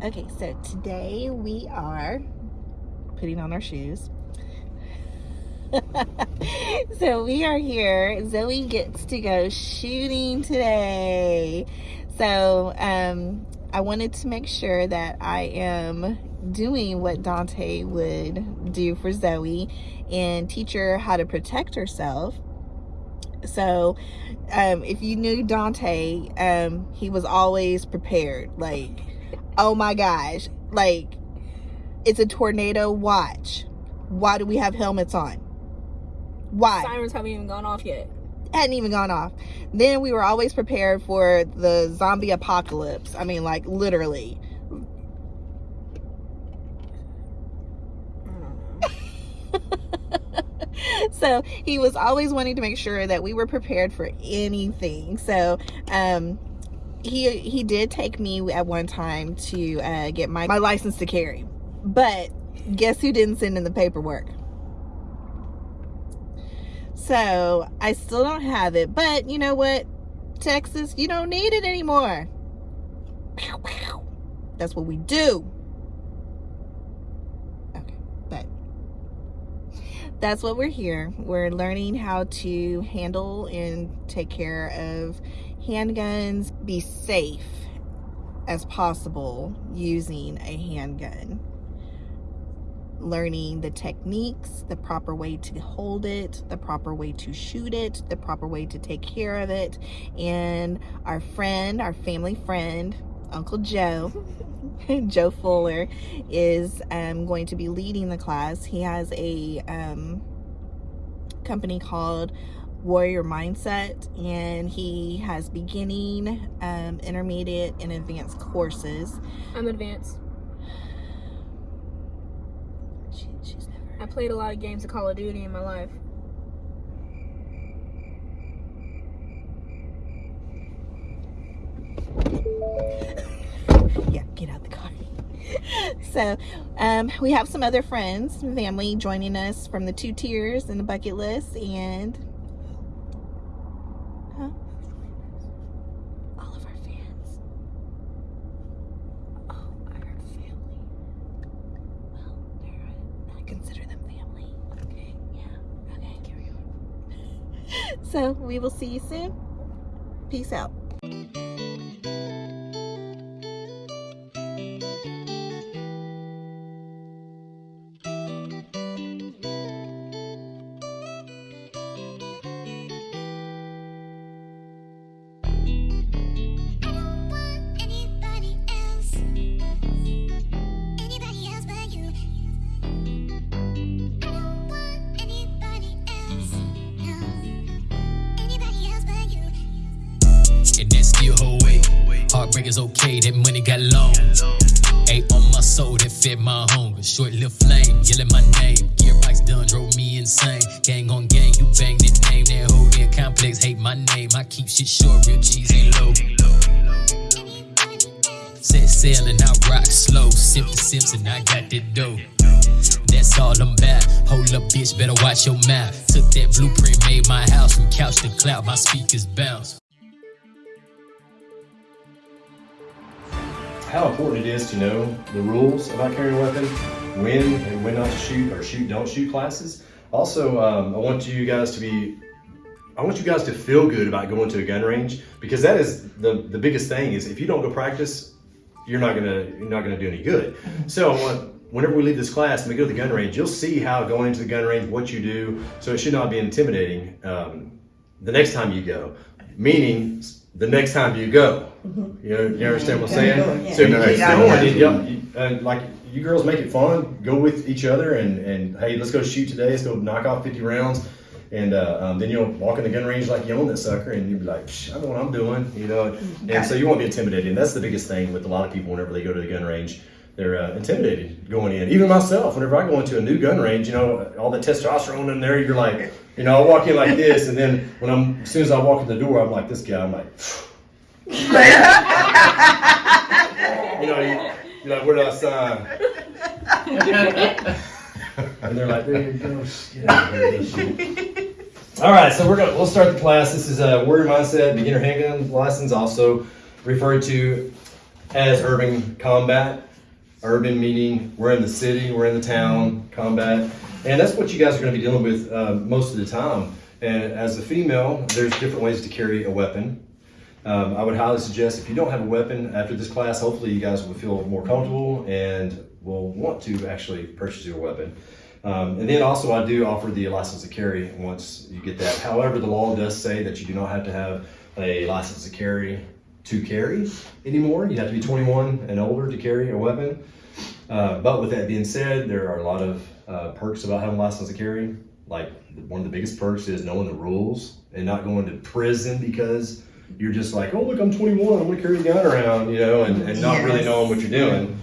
Okay, so today we are putting on our shoes. so we are here. Zoe gets to go shooting today. So um, I wanted to make sure that I am doing what Dante would do for Zoe and teach her how to protect herself. So um, if you knew Dante, um, he was always prepared. Like oh my gosh, like it's a tornado watch. Why do we have helmets on? Why? Sirens haven't even gone off yet. Hadn't even gone off. Then we were always prepared for the zombie apocalypse. I mean, like literally. so he was always wanting to make sure that we were prepared for anything. So um, he he did take me at one time to uh, get my, my license to carry. But guess who didn't send in the paperwork? So I still don't have it. But you know what? Texas, you don't need it anymore. That's what we do. Okay, but that's what we're here. We're learning how to handle and take care of handguns, be safe as possible using a handgun. Learning the techniques, the proper way to hold it, the proper way to shoot it, the proper way to take care of it. And our friend, our family friend, Uncle Joe, Joe Fuller, is um, going to be leading the class. He has a um, company called warrior mindset and he has beginning um, intermediate and advanced courses. I'm advanced. She, she's never i played a lot of games of call of duty in my life. Yeah get out the car. So um, we have some other friends family joining us from the two tiers and the bucket list and we will see you soon. Peace out. Heartbreak is okay, that money got long. Ate on my soul that fed my hunger. Short little flame, yelling my name. Gearbox done, drove me insane. Gang on gang, you bang that name. That whole damn complex hate my name. I keep shit short, real cheese ain't low. Set sail and I rock slow. Simply Simpson, I got that dough. That's all I'm about. Hold up, bitch, better watch your mouth. Took that blueprint, made my house from couch to cloud. My speakers bounce. How important it is to know the rules about carrying a weapon, when and when not to shoot or shoot don't shoot classes. Also, um, I want you guys to be, I want you guys to feel good about going to a gun range because that is the, the biggest thing is if you don't go practice, you're not gonna you're not gonna do any good. So I want whenever we leave this class and we go to the gun range, you'll see how going to the gun range, what you do. So it should not be intimidating um, the next time you go. Meaning the next time you go. Mm-hmm. You know, you understand what I'm saying? Yeah. So you keep going. Yeah. You, uh, like you girls make it fun. Go with each other and and hey, let's go shoot today. Let's go knock off 50 rounds. And uh, um, then you'll walk in the gun range like you own that sucker, and you'll be like, I know what I'm doing, you know. Mm-hmm. And so you won't be intimidated. And that's the biggest thing with a lot of people whenever they go to the gun range they're uh, intimidated going in. Even myself, whenever I go into a new gun range, you know, all the testosterone in there, you're like, you know, I walk in like this, and then when I'm, as soon as I walk in the door, I'm like this guy. I'm like, you know, you, you're like, where do I sign? and they're like, there you go. All right, so we're gonna we'll start the class. This is a warrior mindset beginner handgun license, also referred to as urban combat. Urban meaning we're in the city, we're in the town, combat. And that's what you guys are going to be dealing with uh, most of the time. And as a female, there's different ways to carry a weapon. Um, I would highly suggest if you don't have a weapon after this class, hopefully you guys will feel more comfortable and will want to actually purchase your weapon. Um, and then also I do offer the license to carry once you get that. However, the law does say that you do not have to have a license to carry to carry anymore. You have to be 21 and older to carry a weapon. Uh, but with that being said, there are a lot of uh, perks about having a license to carry. Like one of the biggest perks is knowing the rules and not going to prison because you're just like, oh look, I'm 21, I'm gonna carry a gun around, you know, and, and not really knowing what you're doing.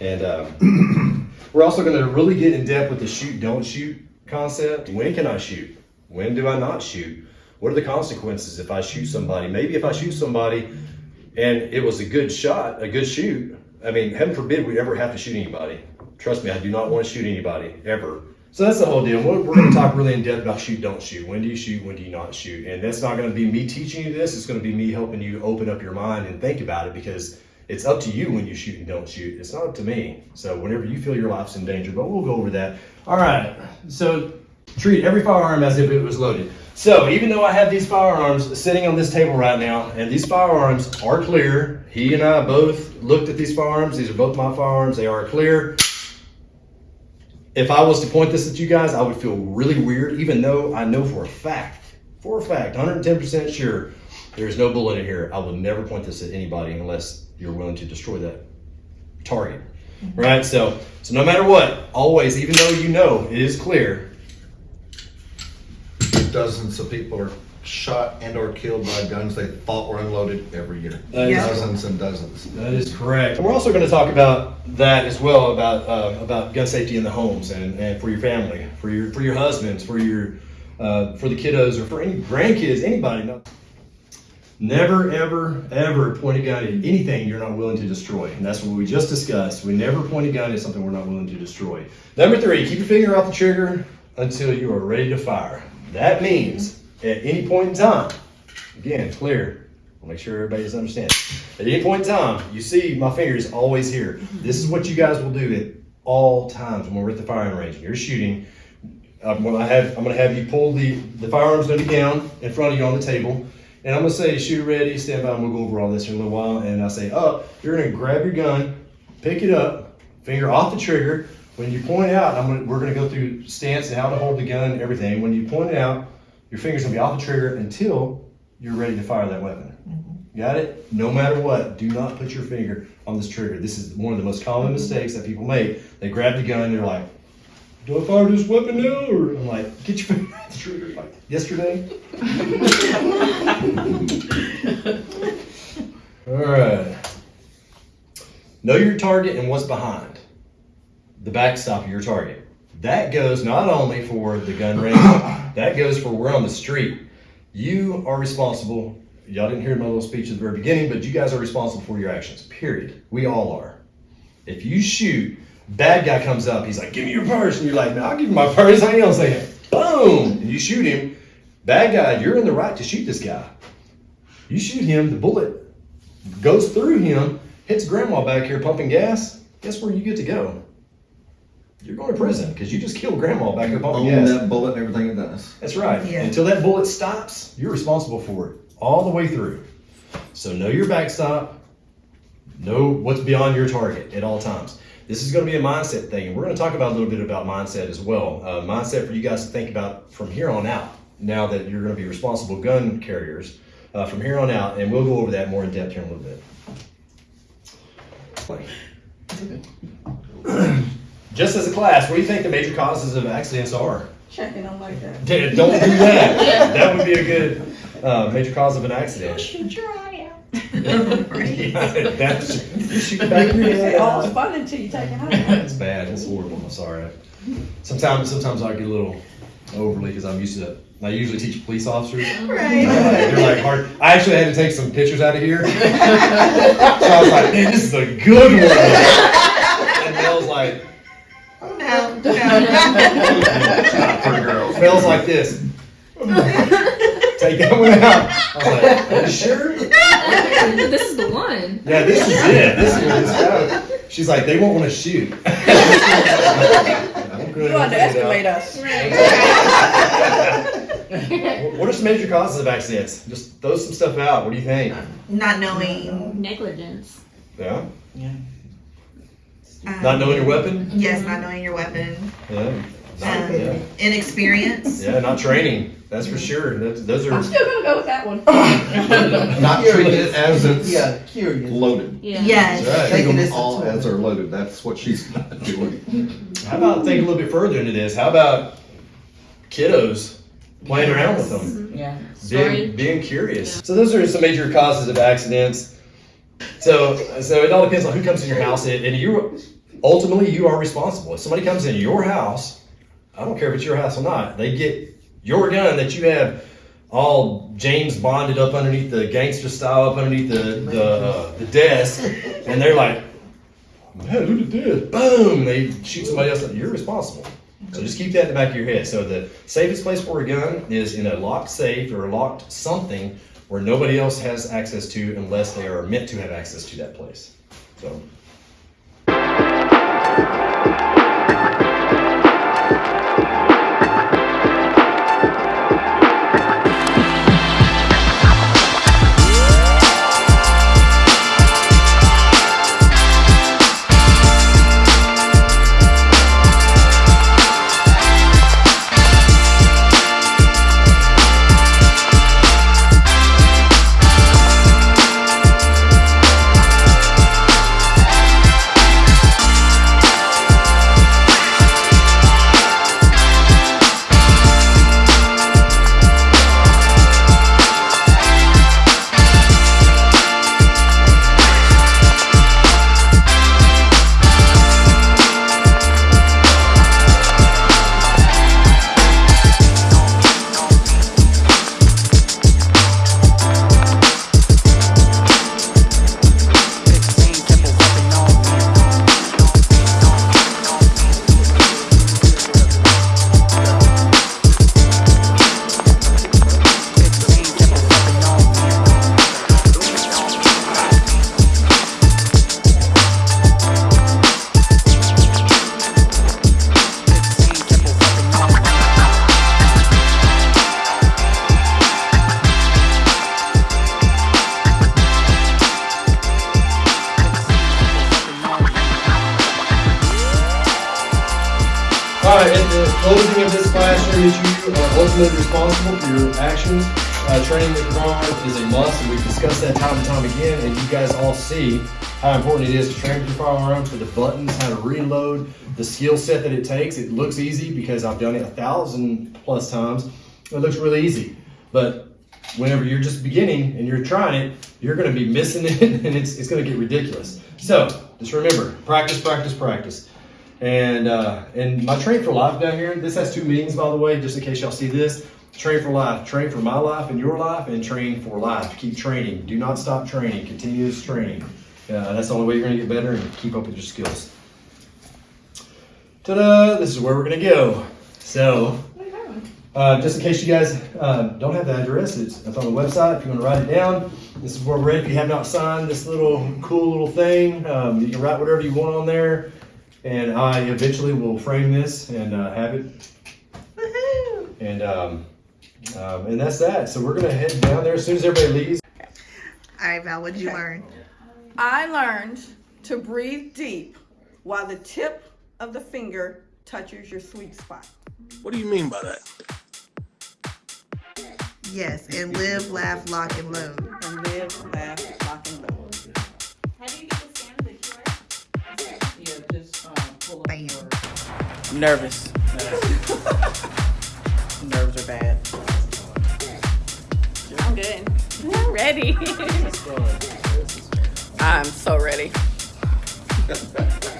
And um, we're also gonna really get in depth with the shoot, don't shoot concept. When can I shoot? When do I not shoot? What are the consequences if I shoot somebody? Maybe if I shoot somebody and it was a good shot, a good shoot. I mean, heaven forbid we ever have to shoot anybody. Trust me, I do not want to shoot anybody ever. So that's the whole deal. We're, we're going to talk really in depth about shoot, don't shoot. When do you shoot? When do you not shoot? And that's not going to be me teaching you this. It's going to be me helping you open up your mind and think about it because it's up to you when you shoot and don't shoot. It's not up to me. So whenever you feel your life's in danger, but we'll go over that. All right. So treat every firearm as if it was loaded. So even though I have these firearms sitting on this table right now, and these firearms are clear, he and I both looked at these firearms. These are both my firearms. They are clear. If I was to point this at you guys, I would feel really weird, even though I know for a fact, for a fact, 110% sure, there's no bullet in here. I will never point this at anybody unless you're willing to destroy that target. Mm-hmm. Right? So, so no matter what, always, even though you know it is clear, Dozens of people are shot and or killed by guns they thought were unloaded every year. That is- Dozens and dozens. That is correct. We're also going to talk about that as well about uh, about gun safety in the homes and, and for your family, for your for your husbands, for your uh, for the kiddos, or for any grandkids, anybody. No- Never, ever, ever point a gun at anything you're not willing to destroy, and that's what we just discussed. We never point a gun at something we're not willing to destroy. Number three, keep your finger off the trigger until you are ready to fire. That means at any point in time, again, clear. I'll make sure everybody's understanding. At any point in time, you see my finger is always here. This is what you guys will do at all times when we're at the firing range. You're shooting. I'm gonna have I'm gonna have you pull the the firearms gonna be down in front of you on the table, and I'm gonna say shoot ready, stand by. and we'll go over all this in a little while. And I say up. You're gonna grab your gun, pick it up, finger off the trigger. When you point out, I'm gonna, we're gonna go through stance and how to hold the gun and everything. When you point it out, your finger's gonna be off the trigger until you're ready to fire that weapon. Mm-hmm. Got it? No matter what, do not put your finger on this trigger. This is one of the most common mm-hmm. mistakes that people make. They grab the gun and they're like, do I fire this weapon now? Or I'm like, get your finger off the trigger like yesterday. All right. Know your target and what's behind the backstop of your target. That goes not only for the gun range, that goes for we're on the street. You are responsible. Y'all didn't hear my little speech at the very beginning, but you guys are responsible for your actions. Period. We all are. If you shoot, bad guy comes up, he's like, "Give me your purse," and you're like, "No, I'll give you my purse." Hang on a second. Boom, and you shoot him. Bad guy, you're in the right to shoot this guy. You shoot him, the bullet goes through him, hits grandma back here pumping gas. Guess where you get to go? You're going to prison because you just killed grandma back here pumping Own that bullet and everything it does. That's right. Yeah. Until that bullet stops, you're responsible for it all the way through. So know your backstop. Know what's beyond your target at all times. This is going to be a mindset thing, and we're going to talk about a little bit about mindset as well. Uh, mindset for you guys to think about from here on out. Now that you're going to be responsible gun carriers, uh, from here on out, and we'll go over that more in depth here in a little bit. Just as a class, what do you think the major causes of accidents are? Checking on like that. Don't do that. That would be a good uh, major cause of an accident. Shoot your eye out. Yeah, that's, you shoot back your You head. oh, it's fun until you take it home. That's bad. That's horrible. I'm sorry. Sometimes, sometimes I get a little overly because I'm used to. it. I usually teach police officers. Right. They're like hard. I actually had to take some pictures out of here. so I was like, man, this is a good one. No, no. Pretty girl. smells like this. take that one out. I was like, are you sure? this is the one. Yeah, this is it. This is it's She's like, they won't want to shoot. You underestimate us. What are some major causes of accidents? Just throw some stuff out. What do you think? Not knowing. Negligence. Yeah. Um, Not knowing your weapon. Yes, not knowing your weapon. Yeah. Not, Um, yeah. Inexperience. Yeah, not training. That's for sure. That's, those I'm are. still gonna go with that one. Not treating it as it's Yeah, curious. loaded. Yeah. Yes. That's right. Treat Taking them all to- as they're loaded. That's what she's not doing. How about think a little bit further into this? How about kiddos playing around with them? Yeah. being, being curious. So those are some major causes of accidents. So so it all depends on who comes in your house, and, and you ultimately you are responsible. If somebody comes in your house, I don't care if it's your house or not, they get your gun that you have all James bonded up underneath the gangster style up underneath the the, uh, the desk, and they're like, "Man, look at this!" Boom! They shoot somebody else. You're responsible. So just keep that in the back of your head. So the safest place for a gun is in a locked safe or a locked something where nobody else has access to unless they are meant to have access to that place. So Right, at the closing of this that you are ultimately responsible for your actions. Uh, training with firearms is a must, and we've discussed that time and time again, and you guys all see how important it is to train with your firearms, with the buttons, how to reload, the skill set that it takes. It looks easy because I've done it a thousand plus times. It looks really easy, but whenever you're just beginning and you're trying it, you're going to be missing it, and it's, it's going to get ridiculous. So just remember, practice, practice, practice. And uh, and my train for life down here. This has two meanings, by the way, just in case y'all see this. Train for life, train for my life and your life, and train for life. Keep training. Do not stop training. Continuous training. Uh, that's the only way you're going to get better and keep up with your skills. Ta-da! This is where we're going to go. So, uh, just in case you guys uh, don't have the address, it's, it's on the website. If you want to write it down, this is where we're at. If you have not signed this little cool little thing, um, you can write whatever you want on there. And I eventually will frame this and uh, have it. Woohoo! And um, um, and that's that. So we're gonna head down there as soon as everybody leaves. All right, Val, what did you learn? I learned to breathe deep while the tip of the finger touches your sweet spot. What do you mean by that? Yes, and live, laugh, lock, and load. And live, laugh, lock, and load. Bam. I'm nervous. Nerves are bad. I'm good. I'm ready. I'm so ready.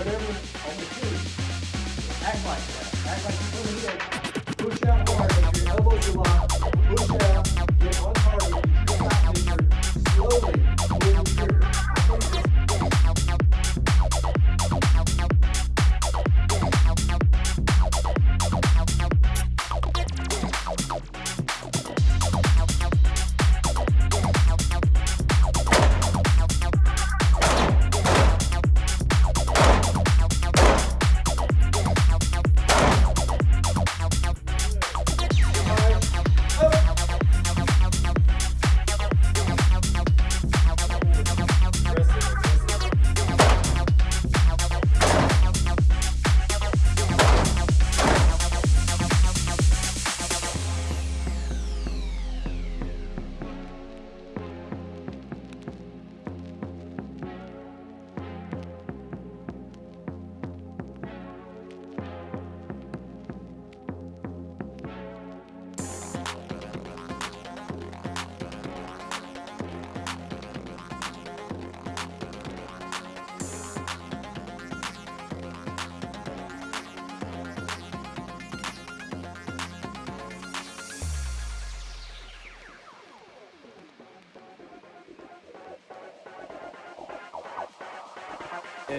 whatever on the shoe. Act like that. Act like you're pulling it. Push out hard, your elbows are locked. Push out,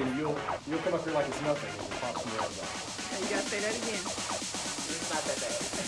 and you'll you'll come up here like it's nothing and pop some rounds off. You gotta say that again. It's not that bad.